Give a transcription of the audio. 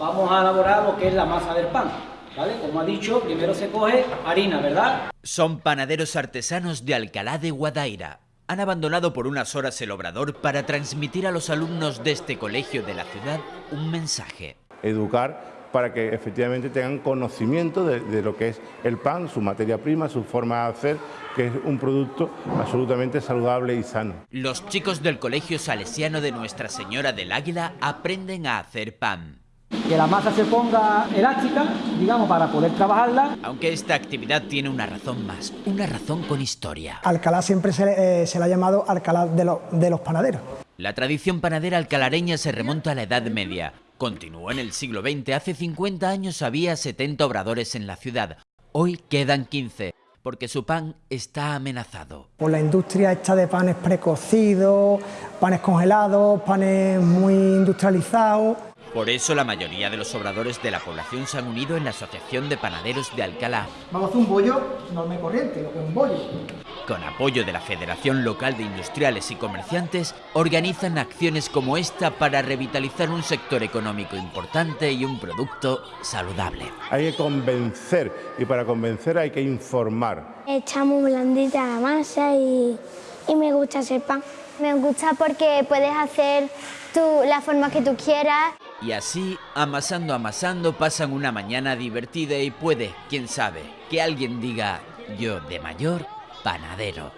vamos a elaborar lo que es la masa del pan. ¿Vale? Como ha dicho, primero se coge harina, ¿verdad? Son panaderos artesanos de Alcalá de Guadaira. Han abandonado por unas horas el obrador para transmitir a los alumnos de este colegio de la ciudad un mensaje. Educar para que efectivamente tengan conocimiento de, de, lo que es el pan, su materia prima, su forma de hacer, que es un producto absolutamente saludable y sano. Los chicos del Colegio Salesiano de Nuestra Señora del Águila aprenden a hacer pan. Que la masa se ponga elástica, digamos, para poder trabajarla. Aunque esta actividad tiene una razón más, una razón con historia. Alcalá siempre se, eh, se le ha llamado Alcalá de, lo, de los panaderos. La tradición panadera alcalareña se remonta a la Edad Media. Continuó en el siglo XX. Hace 50 años había 70 obradores en la ciudad. Hoy quedan 15, porque su pan está amenazado. Por la industria esta de panes precocidos, panes congelados, panes muy industrializados. Por eso la mayoría de los obradores de la población se han unido en la Asociación de Panaderos de Alcalá. Vamos a hacer un bollo normal y corriente, lo que es un bollo. Con apoyo de la Federación Local de Industriales y Comerciantes, organizan acciones como esta para revitalizar un sector económico importante y un producto saludable. Hay que convencer y para convencer hay que informar. Está muy blandita la masa y, y me gusta hacer pan. Me gusta porque puedes hacer tú, la forma que tú quieras. Y así, amasando, amasando, pasan una mañana divertida y puede, quién sabe, que alguien diga, yo de mayor, panadero.